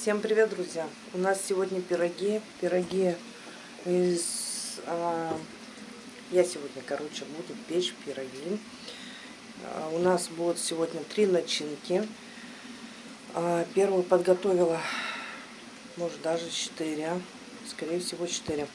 Всем привет, друзья! У нас сегодня пироги. Пироги из... А, я сегодня, короче, буду печь пироги. А, у нас будут сегодня три начинки. А, первую подготовила, может, даже четыре. Скорее всего, четыре.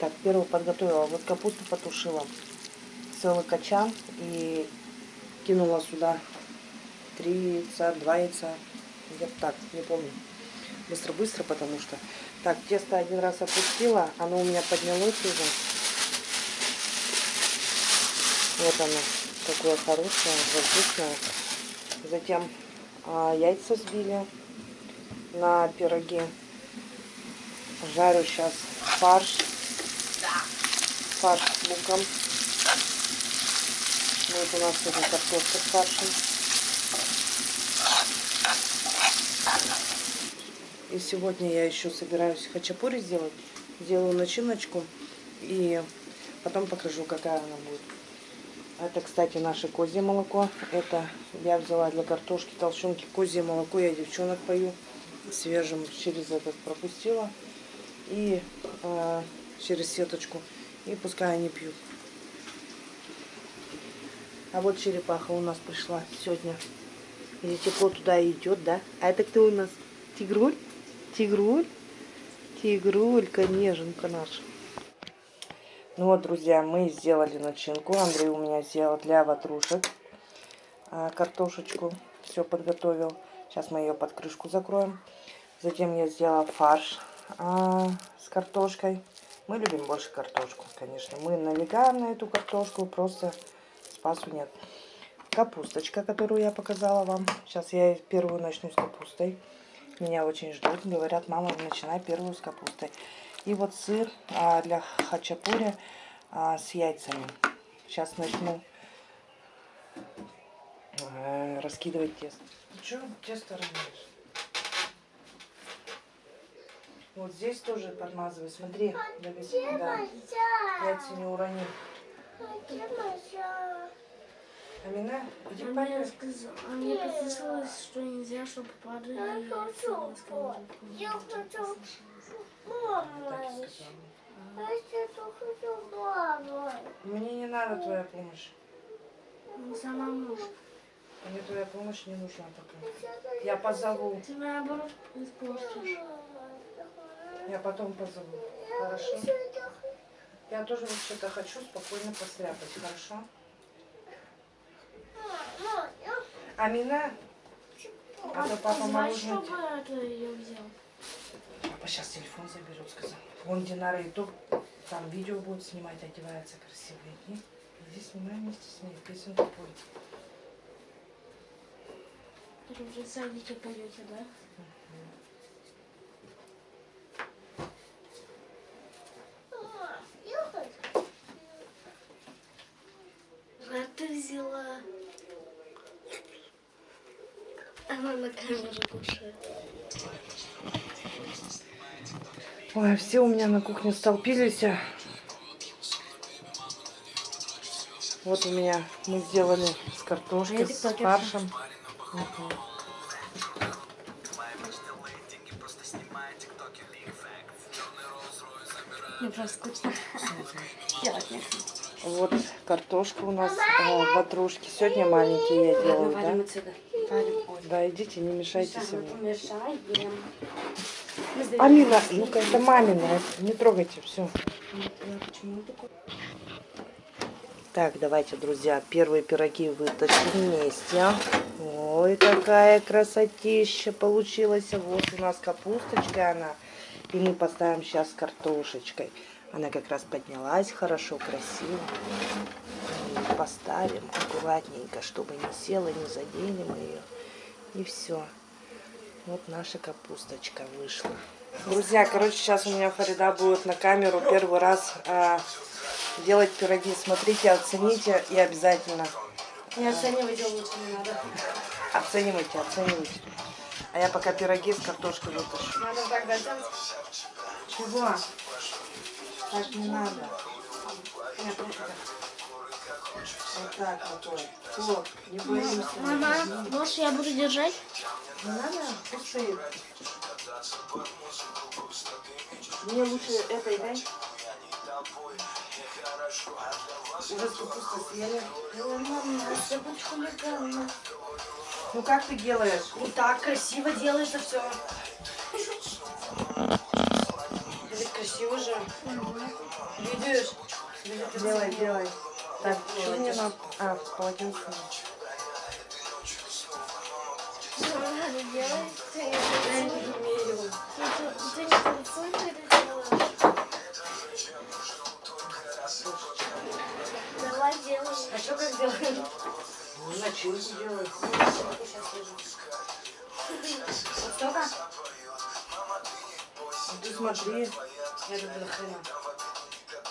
Так, первую подготовила. Вот капусту потушила. Целый качан. И кинула сюда три яйца, где-то так, не помню. Быстро-быстро, потому что... Так, тесто один раз опустила, оно у меня поднялось уже. Вот оно, такое хорошее, вкусное. Затем а, яйца сбили на пироги. Жарю сейчас фарш. Фарш с луком. Вот у нас сегодня картошка с фаршем. И сегодня я еще собираюсь хачапури сделать. Делаю начиночку. И потом покажу, какая она будет. Это, кстати, наше козье молоко. Это я взяла для картошки, толщенки козье молоко. Я девчонок пою свежим. Через этот пропустила. И э, через сеточку. И пускай они пьют. А вот черепаха у нас пришла сегодня. Или тепло туда идет, да? А это кто у нас? Тигруль? Тигруль? Тигрулька, неженка наша. Ну вот, друзья, мы сделали начинку. Андрей у меня сделал для ватрушек а, картошечку. Все подготовил. Сейчас мы ее под крышку закроем. Затем я сделала фарш а, с картошкой. Мы любим больше картошку, конечно. Мы налегаем на эту картошку, просто спасу нет. Капусточка, которую я показала вам. Сейчас я первую начну с капустой. Меня очень ждут. Говорят, мама, начинай первую с капустой. И вот сыр а, для хачапури а, с яйцами. Сейчас начну а, раскидывать тесто. Ты что тесто размешь? Вот здесь тоже подмазывай. Смотри, да, яйца не урони. Амина, иди а мне, сказал, а мне подписалось, что нельзя, чтобы падали Я хочу Я хочу мама. Мне не надо твоя помощь. Ну, сама можешь. Мне твоя помощь не нужна пока. Я позову. Ты наоборот испортишь. Я потом позову. Хорошо? Я тоже вообще-то хочу спокойно постряпать. Хорошо? Амина? А, то папа мороженое... чтобы это я взял? Папа сейчас телефон заберет, сказал. Вон Динара и то там видео будет снимать, одевается красиво. Иди, иди снимай вместе с ней, песенку пой. Вы уже в садике поете, да? А ты взяла она на камеру кушает. Ой, все у меня на кухне столпились. Вот у меня мы сделали с картошкой, с фаршем. Угу. Мне просто скучно. Делать Вот картошка у нас э, ватрушки. Сегодня маленькие я делаю, да? отсюда. Да, идите, не мешайте Миша, себе. мы помешаем. Алина, ну-ка, это мамина, не трогайте, все. Так, давайте, друзья, первые пироги вытащим вместе. Ой, какая красотища получилась. Вот у нас капусточка она. И мы поставим сейчас картошечкой. Она как раз поднялась хорошо, красиво. Поставим аккуратненько, чтобы не села, не задели мы ее. И все. Вот наша капусточка вышла. Друзья, короче, сейчас у меня Фарида будет на камеру первый раз а, делать пироги. Смотрите, оцените и обязательно. Не оценивайте лучше не надо. Оценивайте, оценивайте. А я пока пироги с картошкой вытащу. Надо так делать. Чего? Так не надо. Нет, Вот так вот. Вот, не боимся. Мама, можешь я буду держать? Не надо, пусть стоит. Мне лучше этой дай. Уже съели. Я буду хулиганна. Ну как ты делаешь? И так красиво делается все. Ведь красиво же. Видишь? Делай, делай. Так, что мне надо? А, полотенце. Мама, не делай. Ты не умею. Ты не танцуй, ты это. Давай делай. А что как делаем? Ну, начинку делай. Вот столько? Ты смотри. Я люблю хрена.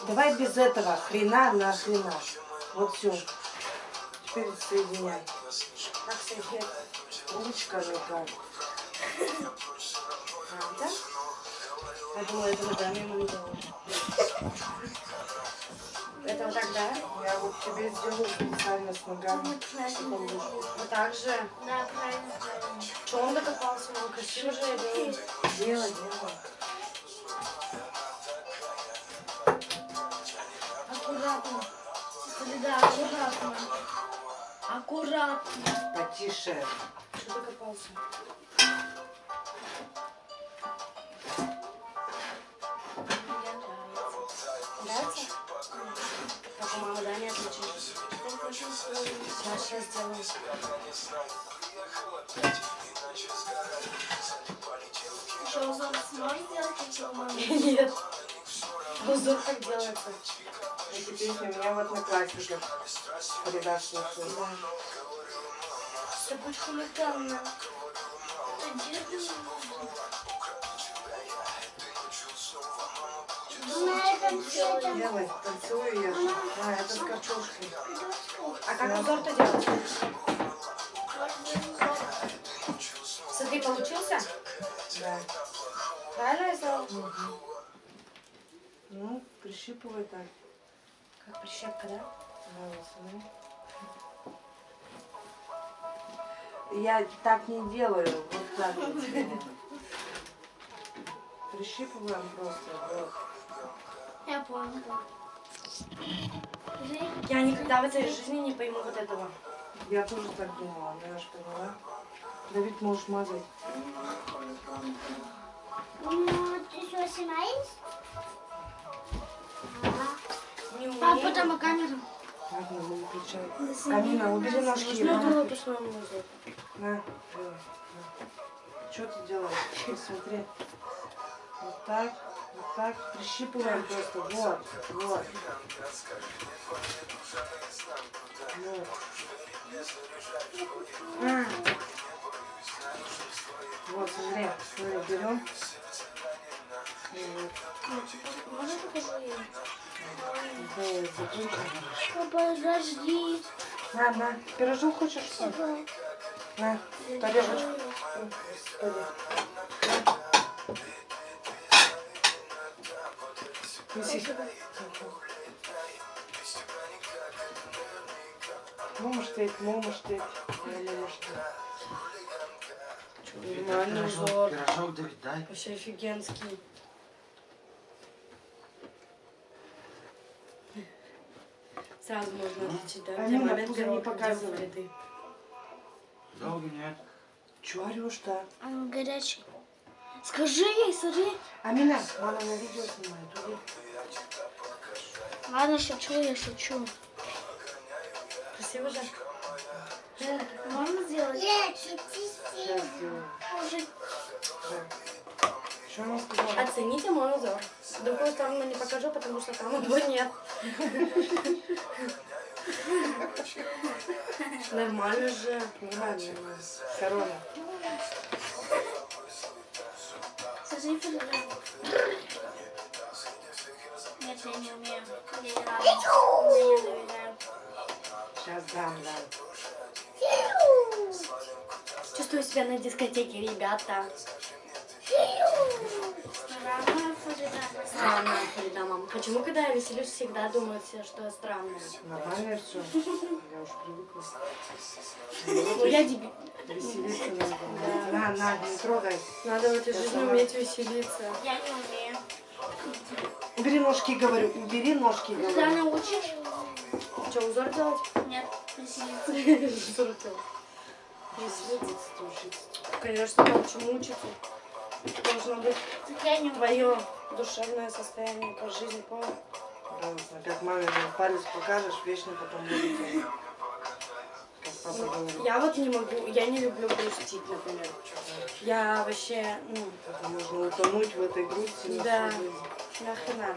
Давай без этого. Хрена на хрена. Вот все. Теперь соединяй. Как соединять? Ручка рука. А, да? Я думала, это ногами ему не делаешь. Это вот так, да? Я вот тебе сделаю специально с ногами. Вот так же. Да, правильно. Что он докопался? Он красиво же делает. Делай, делай. Аккуратно. Да, аккуратно. Аккуратно. Потише. Что докопался? Нравится? Как у мамы, да, не отличишь? Сейчас, сейчас сделаю. Что, узор сможешь сделать, как у мамы? Нет. Узор как делается? Эти песни у меня в одноклассниках. Передашь слушаю. Ты будешь хулиганна. Делай, танцую я. А, это с картошкой. А как узор-то делать? Смотри, получился? Да. Правильно я сделала? Ну, прищипывай так. Как прищепка, да? Смотри. Я так не делаю, вот так вот. Прищипываем просто. Вот. Я понял. Я никогда в этой жизни не пойму вот этого. Я тоже так думала, но я ж поняла. Давид, можешь мазать. ну, ты что, снимаешь? Не умею. Папа, там камеру. Ладно, не выключай. Камина, убери ножки. Нужно на. На. Что ты делаешь? Смотри. Вот так, вот так. Прищипываем просто. Вот, вот. Вот. А. Вот, смотри, смотри, берем. Вот. Подожди. На, на, пирожок хочешь? что ли? На, тарелочку. Неси. Можешь ты, можешь. Нормальный узор. Пирожок Давид, дай. Вообще офигенский. Сразу можно отличить, да? А Где ну, момент пузо не вылитый. Долго нет. Чего орешь-то? Он горячий. Скажи ей, смотри. Амина, мама на видео снимает. Уйди. Ладно, шучу, я шучу. Красиво же? Можно сделать? Сейчас сделаю. Уже Да. Что она сказала? Оцените мой узор. Другую сторону не покажу, потому что там его нет. Нормально же. Нормально. Корона. Нет, я не умею. Я не рада. Мне не доверяю. Сейчас дам, дам. Чувствую себя на дискотеке, ребята. Странная. Странная Фарида, мама. Почему, когда я веселюсь, всегда думают все, что я странная? Нормально все. Я уж привыкла. Ну, я дебил. Веселиться надо. На, на, не трогай. Надо в этой жизни уметь веселиться. Я не умею. Убери ножки, говорю. Убери ножки, говорю. научишь? Что, узор делать? Нет, веселиться. Узор делать. Веселиться. Конечно, научу Должно быть я не твое душевное состояние по жизни, понял? Пожалуйста, Как маме палец покажешь, вечно потом будет. говорит. Я вот не могу, я не люблю грустить, например. Я вообще, ну, Это можно утонуть в этой грусти Да. нахрена.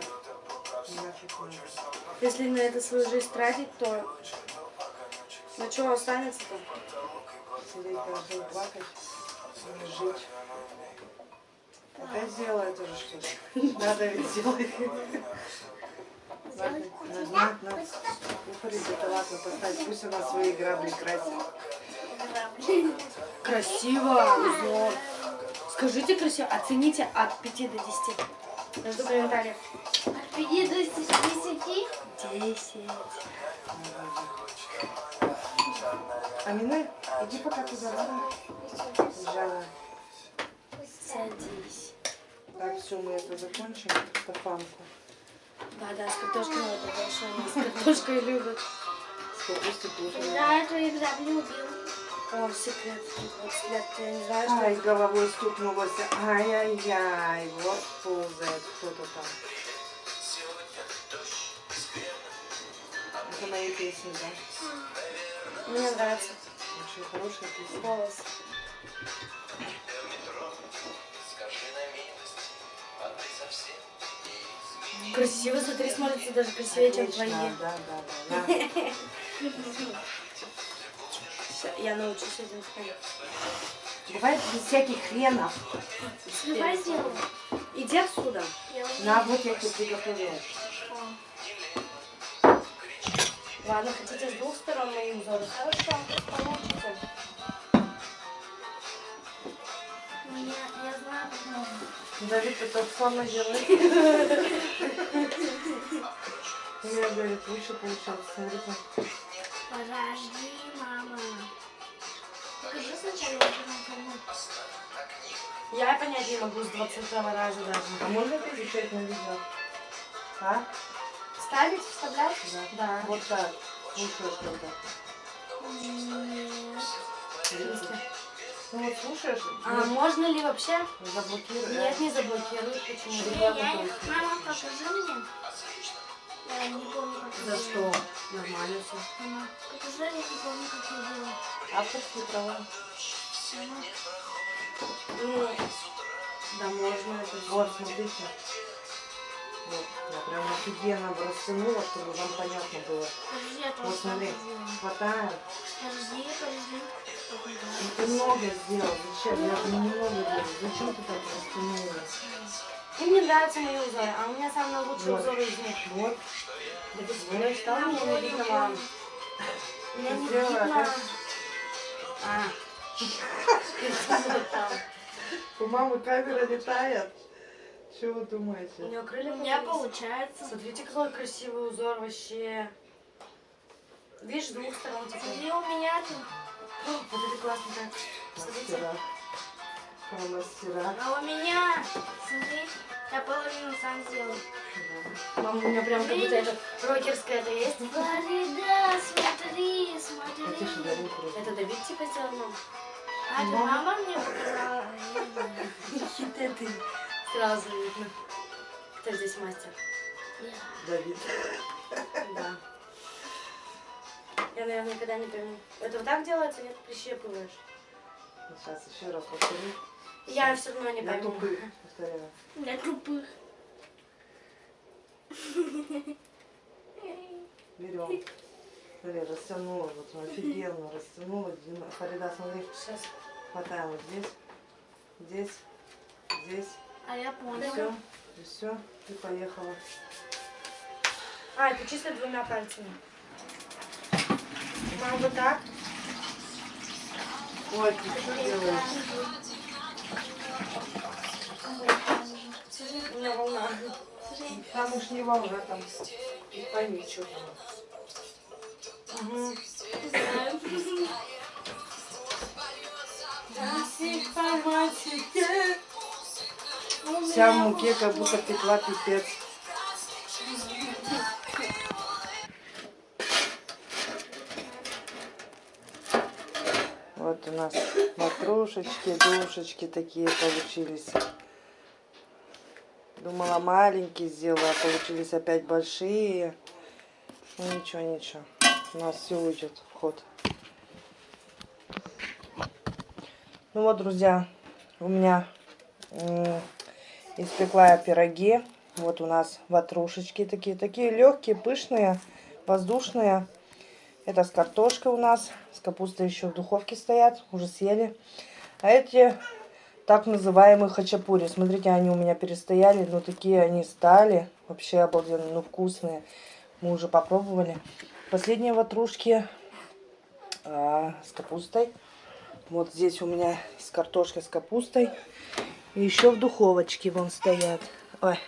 Если на это свою жизнь тратить, то на что останется-то? Сидеть каждый плакать, жить. Опять сделала это же что ли? Надо ведь сделать. Ладно, на, на, на. Ну, Фарида, это ладно, поставь. Пусть она свои грабли красит. Красиво, узор. Скажите красиво, оцените от 5 до 10. Я жду комментариев. От 5 до 10. 10. Амина, иди пока туда, ладно? Жанна. Садись. Так, все, мы это закончим. Стафанку. Да, да, с картошкой надо больше. Они с картошкой любят. С капустой тоже. Да, эту игра любил. О, секрет. 20 лет, я не знаю, что Ай, головой стукнулась. Ай-яй-яй, вот ползает кто-то там. Это мои песни, да? Мне нравится Очень хорошая песня. голос. Красиво, смотри, смотрится даже красивее, чем твои. Отлично, Да, да, да. Я научусь этим ходить. Бывает без всяких хренов. Давай сделаем. Иди отсюда. На, вот я тебе приготовила. Ладно, хотите с двух сторон мои узоры? Хорошо, получится. Давид, так самое делаешь. У меня, говорит, лучше получалось. Смотрите. Подожди, мама. Покажи сначала, я понять не могу с 20 раза даже. А можно это изучать на видео? А? Ставить, вставлять? Да. Да. Вот так. Слушаешь когда. Нет. Ну вот слушаешь, А можно ли вообще? заблокируй. Нет, не заблокируют. Почему? Не, я не- Мама, покажи мне. Я не помню, как За я что? Нормально все. Мама, покажи, я не помню, как я делала. Авторские права. Мама, Ну, да можно это Вот, смотрите. Вот, я прям офигенно растянула, чтобы вам понятно было. подожди, я Вот смотри, сделаю. хватаем. Подожди, подожди. Ну, ты много сделал. Зачем? Я же немного делаю. Зачем ты так растянула? Им не нравятся мои узоры, а у меня самые лучшие Вот. узоры из них. Вот. Да ты что, стал меня не видно вам? Меня не Сделала, видно. А. Там. У мамы камера летает. Что вы думаете? У нее крылья У меня получается. Смотрите, какой красивый узор вообще. Видишь, с двух сторон. Смотри, у меня тут. Вот это классно так. Смотрите. Мастера. А у меня, смотри, я половину сам сделал. Мама, у меня прям как будто это рокерская это есть. Фарида, смотри, смотри. Это Давид типа сделал, мам? А, это мама мне показала. Хиты ты. Сразу видно. Кто здесь мастер? Давид. Да. Я, наверное, никогда не пойму. Это вот так делается, нет? Прищепываешь. Сейчас еще раз повторю. Я все равно не Для пойму. тупых. Повторяю. Для тупых. Берем. Смотри, растянула. Вот офигенно растянула. Фарида, смотри. Сейчас. Хватаем вот здесь. Здесь. Здесь. А я понял. Все, все, ты поехала. А, это чисто двумя пальцами. Мама бы так. Ой, ты что делаешь? У меня волна. Там уж не волна, там не пойми, что там. Угу. Знаю. Вся в муке, как будто пекла пипец. Вот у нас ватрушечки, душечки такие получились. Думала маленькие сделала, а получились опять большие. Ну ничего, ничего. У нас все уйдет в ход. Ну вот, друзья, у меня испекла я пироги. Вот у нас ватрушечки такие. Такие легкие, пышные, воздушные. Это с картошкой у нас. С капустой еще в духовке стоят. Уже съели. А эти так называемые хачапури. Смотрите, они у меня перестояли. Но такие они стали. Вообще обалденно. Ну, вкусные. Мы уже попробовали. Последние ватрушки а, с капустой. Вот здесь у меня с картошкой с капустой. И еще в духовочке вон стоят. Ой,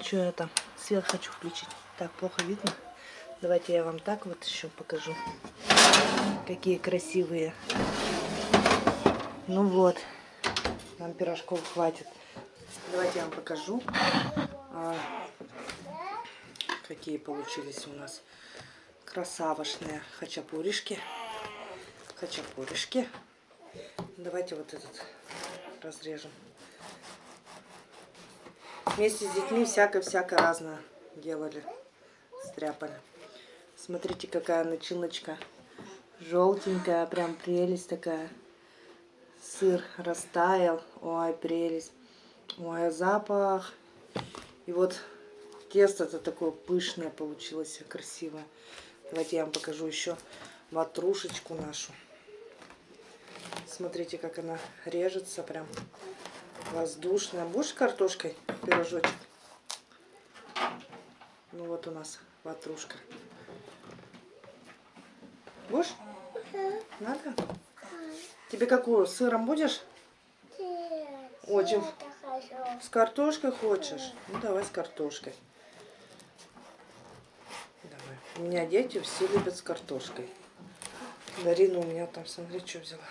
что я там? Свет хочу включить. Так, плохо видно. Давайте я вам так вот еще покажу. Какие красивые. Ну вот. Нам пирожков хватит. Давайте я вам покажу. а, какие получились у нас красавошные хачапуришки. Хачапуришки. Давайте вот этот разрежем. Вместе с детьми всякое-всякое разное делали. Стряпали. Смотрите, какая начиночка. Желтенькая, прям прелесть такая. Сыр растаял. Ой, прелесть. Ой, запах. И вот тесто-то такое пышное получилось, красивое. Давайте я вам покажу еще ватрушечку нашу. Смотрите, как она режется прям воздушная. Будешь картошкой пирожочек? Ну вот у нас ватрушка. Будешь? Надо? Тебе какую? С сыром будешь? Очень. С картошкой хочешь? Ну давай с картошкой. Давай. У меня дети все любят с картошкой. Дарина у меня там, смотри, что взяла.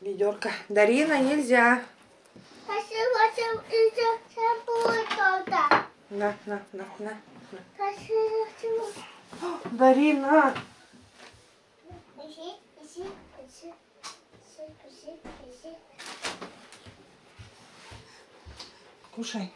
Ведерко. Дарина, нельзя. На, на, на, на. О, Дарина! Кушай.